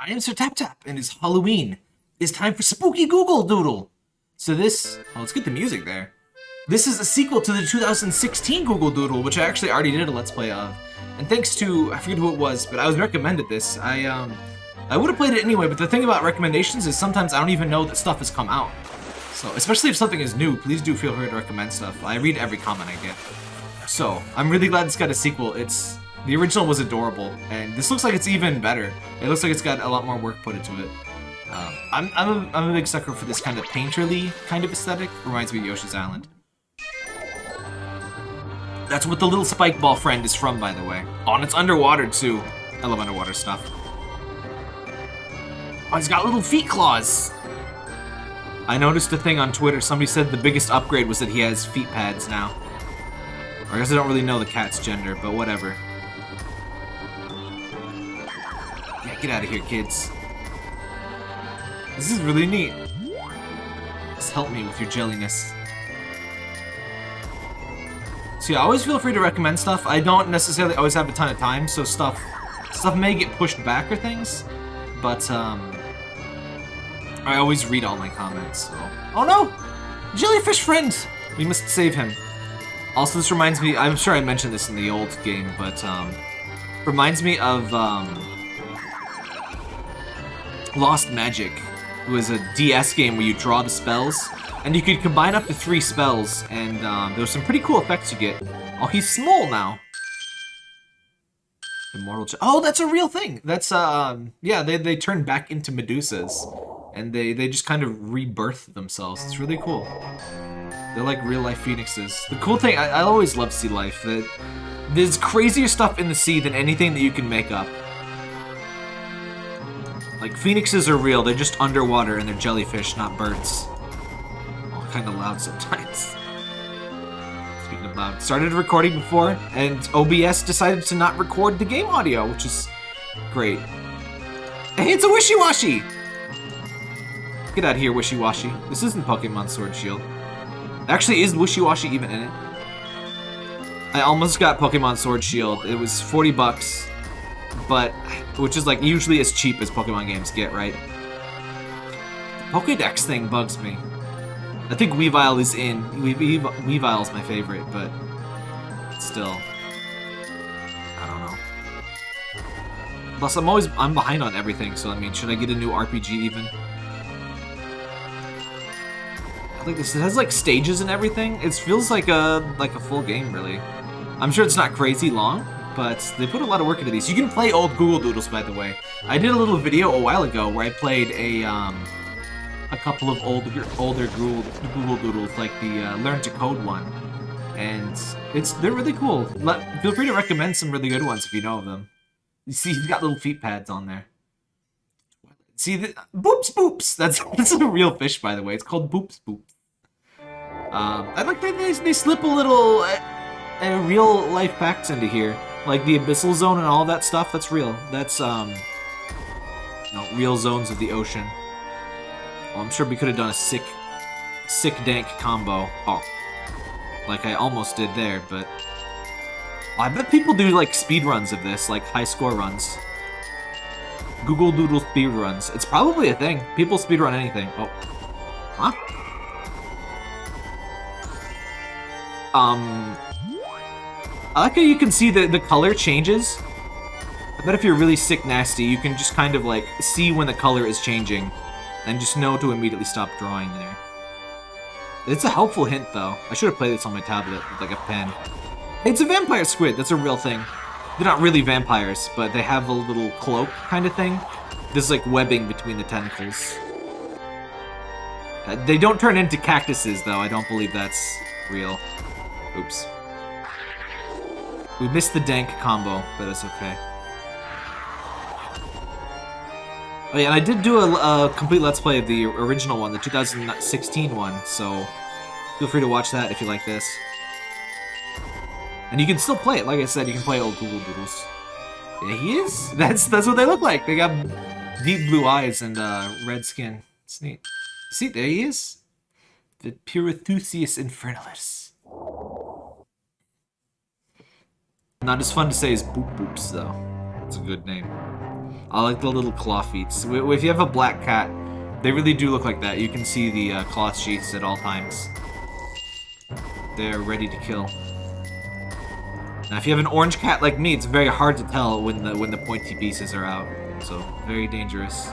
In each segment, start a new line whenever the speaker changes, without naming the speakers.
I am Sir Tap Tap, and it's Halloween. It's time for Spooky Google Doodle. So this, oh, let's get the music there. This is a sequel to the 2016 Google Doodle, which I actually already did a Let's Play of. And thanks to, I forget who it was, but I was recommended this. I, um, I would have played it anyway, but the thing about recommendations is sometimes I don't even know that stuff has come out. So, especially if something is new, please do feel free to recommend stuff. I read every comment I get. So, I'm really glad this got a sequel. It's the original was adorable, and this looks like it's even better. It looks like it's got a lot more work put into it. Um, I'm, I'm, a, I'm a big sucker for this kind of painterly kind of aesthetic. Reminds me of Yoshi's Island. That's what the little spike ball friend is from, by the way. Oh, and it's underwater, too. I love underwater stuff. Oh, he's got little feet claws. I noticed a thing on Twitter. Somebody said the biggest upgrade was that he has feet pads now. I guess I don't really know the cat's gender, but whatever. Get out of here, kids. This is really neat. Just help me with your jelliness. So yeah, always feel free to recommend stuff. I don't necessarily always have a ton of time, so stuff stuff may get pushed back or things, but um, I always read all my comments. So. Oh no! Jellyfish friend! We must save him. Also, this reminds me, I'm sure I mentioned this in the old game, but um, reminds me of um, Lost Magic. It was a DS game where you draw the spells, and you could combine up to three spells, and um, there were some pretty cool effects you get. Oh, he's small now. Immortal Oh, that's a real thing. That's, um, yeah, they, they turn back into Medusas, and they, they just kind of rebirth themselves. It's really cool. They're like real-life phoenixes. The cool thing, I, I always love sea life, that there's crazier stuff in the sea than anything that you can make up. Like, phoenixes are real, they're just underwater and they're jellyfish, not birds. All kind of loud sometimes. Speaking of loud, started recording before, and OBS decided to not record the game audio, which is great. Hey, it's a Wishiwashi! Get out of here, Wishiwashi. This isn't Pokemon Sword Shield. Actually, is Wishiwashi even in it? I almost got Pokemon Sword Shield. It was 40 bucks but which is like usually as cheap as Pokemon games get, right? The Pokedex thing bugs me. I think Weavile is in. Weavile, Weavile's my favorite, but still, I don't know. Plus, I'm always I'm behind on everything, so I mean, should I get a new RPG even? I think this it has like stages and everything. It feels like a like a full game, really. I'm sure it's not crazy long, but they put a lot of work into these. You can play old Google Doodles, by the way. I did a little video a while ago where I played a um, a couple of older older Google, Google Doodles, like the uh, Learn to Code one, and it's they're really cool. Let, feel free to recommend some really good ones if you know of them. You see, he's got little feet pads on there. See, the, boops boops. That's that's a real fish, by the way. It's called boops boops. Um, I like that they, they slip a little uh, uh, real life facts into here. Like the Abyssal Zone and all that stuff, that's real. That's, um, real zones of the ocean. Well, I'm sure we could have done a sick, sick dank combo. Oh, like I almost did there, but... I bet people do, like, speed runs of this, like high score runs. Google Doodle speed runs. It's probably a thing. People speed run anything. Oh. Huh? Um, I like how you can see that the color changes. I bet if you're really sick nasty, you can just kind of like see when the color is changing and just know to immediately stop drawing there. It's a helpful hint though. I should have played this on my tablet with like a pen. It's a vampire squid. That's a real thing. They're not really vampires, but they have a little cloak kind of thing. There's like webbing between the tentacles. Uh, they don't turn into cactuses though. I don't believe that's real. Oops. We missed the dank combo, but it's okay. Oh yeah, and I did do a, a, complete Let's Play of the original one, the 2016 one, so feel free to watch that if you like this. And you can still play it, like I said, you can play old Google Doodles. Yeah, he is. That's that's what they look like. They got deep blue eyes and uh, red skin. It's neat. See, there he is. The Piritheusius Infernalis. Not as fun to say as Boop Boops, though. It's a good name. I like the little claw feet. If you have a black cat, they really do look like that. You can see the uh, claw sheaths at all times. They're ready to kill. Now, if you have an orange cat like me, it's very hard to tell when the when the pointy pieces are out. So, very dangerous.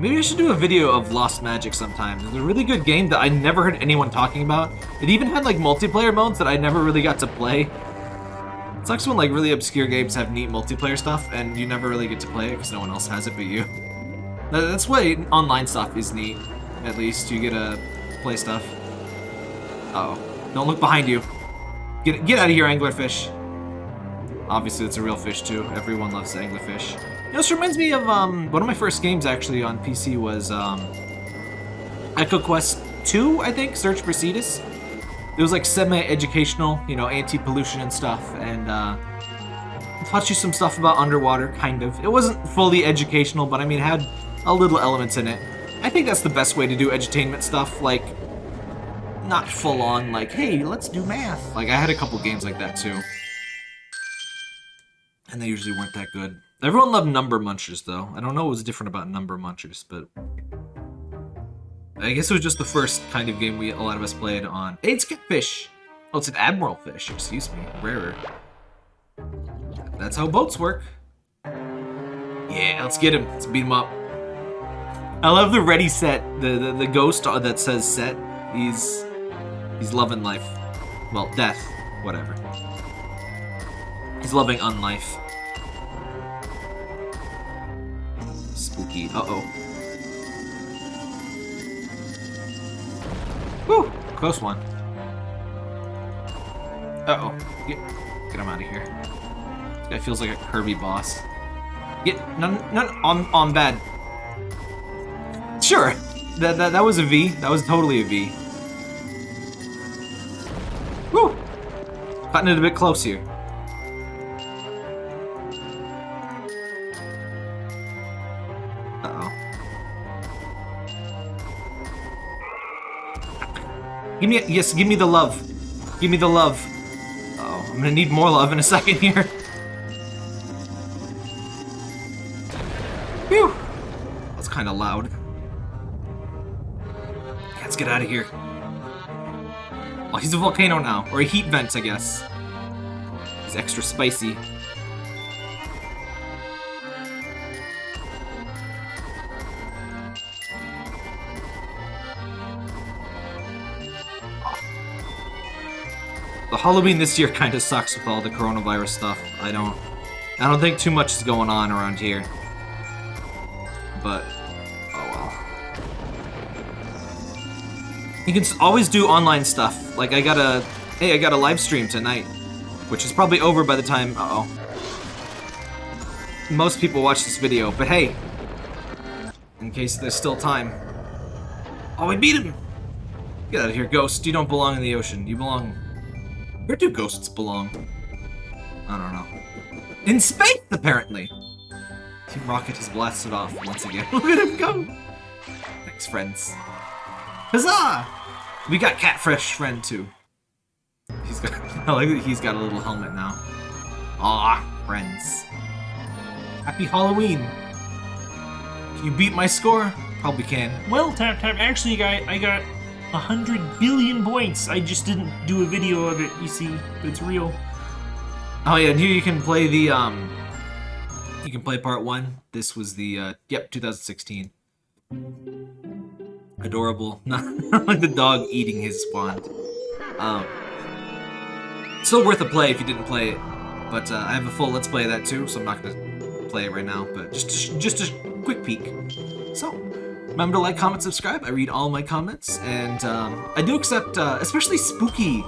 Maybe I should do a video of Lost Magic sometime. It's a really good game that I never heard anyone talking about. It even had like multiplayer modes that I never really got to play. It sucks when like really obscure games have neat multiplayer stuff and you never really get to play it because no one else has it but you. That's why online stuff is neat. At least you get to play stuff. Uh oh Don't look behind you. Get, get out of here, anglerfish. Obviously, it's a real fish too. Everyone loves anglerfish. You know, this reminds me of um, one of my first games actually on PC was um, EcoQuest 2, I think, Search for Cetus. It was like semi-educational, you know, anti-pollution and stuff, and uh, taught you some stuff about underwater, kind of. It wasn't fully educational, but I mean, it had a little elements in it. I think that's the best way to do edutainment stuff, like, not full on, like, hey, let's do math. Like, I had a couple games like that too. And they usually weren't that good. Everyone loved Number Munchers, though. I don't know what was different about Number Munchers, but... I guess it was just the first kind of game we a lot of us played on. Hey, it's Catfish! Oh, it's an Admiral Fish, excuse me. Rarer. That's how boats work. Yeah, let's get him. Let's beat him up. I love the ready set, the, the, the ghost that says set. He's, he's loving life. Well, death. Whatever. He's loving unlife. spooky. Uh-oh. Woo! Close one. Uh-oh. Get, get him out of here. This guy feels like a Kirby boss. Get none none on on bad. Sure. That, that that was a V. That was totally a V. Woo! Cutting it a bit close here. Give me, yes, give me the love. Give me the love. oh, I'm gonna need more love in a second here. Phew. That's kind of loud. Let's get out of here. Oh, he's a volcano now. Or a heat vent, I guess. He's extra spicy. The Halloween this year kind of sucks with all the coronavirus stuff. I don't... I don't think too much is going on around here. But... Oh well. You can always do online stuff. Like, I got a... Hey, I got a live stream tonight. Which is probably over by the time... Uh oh Most people watch this video, but hey! In case there's still time. Oh, we beat him! Get out of here, Ghost. You don't belong in the ocean. You belong where do ghosts belong? I don't know. In space, apparently! Team Rocket has blasted off once again. Look at him go! Thanks, friends. Huzzah! We got Catfish friend too. He's got I like that he's got a little helmet now. Ah, friends. Happy Halloween! Can you beat my score? Probably can.
Well, Tap Tap, actually, I, I got 100 billion points. I just didn't do a video of it, you see. It's real.
Oh yeah, and here you can play the, um... You can play part one. This was the, uh, yep, 2016. Adorable. Not like the dog eating his spawn. Um... Still worth a play if you didn't play it. But, uh, I have a full Let's Play of that too, so I'm not gonna play it right now. But just, just a quick peek. So, Remember to like, comment, subscribe. I read all my comments, and um, I do accept, uh, especially spooky,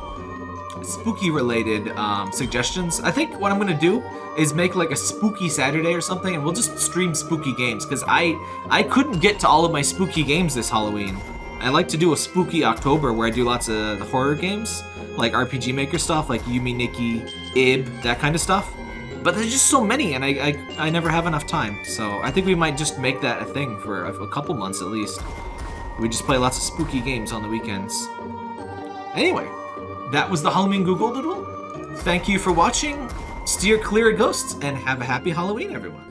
spooky-related um, suggestions. I think what I'm gonna do is make like a spooky Saturday or something, and we'll just stream spooky games because I I couldn't get to all of my spooky games this Halloween. I like to do a spooky October where I do lots of horror games, like RPG Maker stuff, like Yume Nikki, Ib, that kind of stuff. But there's just so many, and I, I, I never have enough time. So I think we might just make that a thing for a, a couple months at least. We just play lots of spooky games on the weekends. Anyway, that was the Halloween Google Doodle. Thank you for watching. Steer clear of ghosts and have a happy Halloween, everyone.